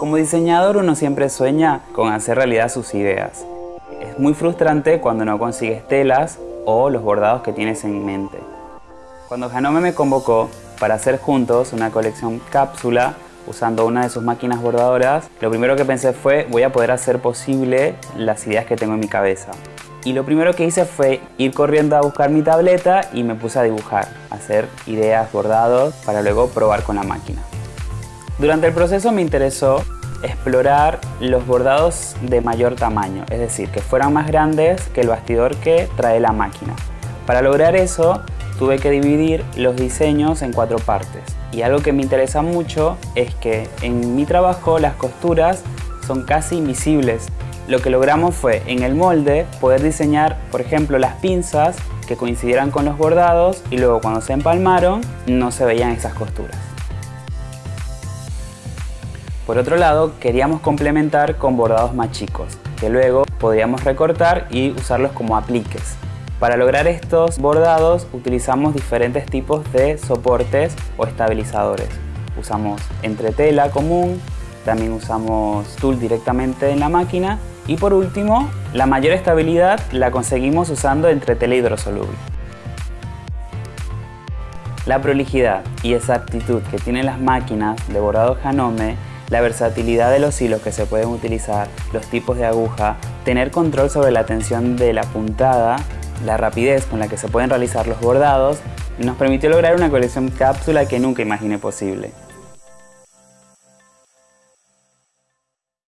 Como diseñador uno siempre sueña con hacer realidad sus ideas. Es muy frustrante cuando no consigues telas o los bordados que tienes en mente. Cuando Janome me convocó para hacer juntos una colección cápsula usando una de sus máquinas bordadoras, lo primero que pensé fue voy a poder hacer posible las ideas que tengo en mi cabeza. Y lo primero que hice fue ir corriendo a buscar mi tableta y me puse a dibujar, hacer ideas, bordados, para luego probar con la máquina. Durante el proceso me interesó explorar los bordados de mayor tamaño, es decir, que fueran más grandes que el bastidor que trae la máquina. Para lograr eso tuve que dividir los diseños en cuatro partes. Y algo que me interesa mucho es que en mi trabajo las costuras son casi invisibles. Lo que logramos fue en el molde poder diseñar, por ejemplo, las pinzas que coincidieran con los bordados y luego cuando se empalmaron no se veían esas costuras. Por otro lado, queríamos complementar con bordados más chicos, que luego podríamos recortar y usarlos como apliques. Para lograr estos bordados utilizamos diferentes tipos de soportes o estabilizadores. Usamos entretela común, también usamos tul directamente en la máquina y por último, la mayor estabilidad la conseguimos usando entretela hidrosoluble. La prolijidad y exactitud que tienen las máquinas de bordado Janome la versatilidad de los hilos que se pueden utilizar, los tipos de aguja, tener control sobre la tensión de la puntada, la rapidez con la que se pueden realizar los bordados, nos permitió lograr una colección cápsula que nunca imaginé posible.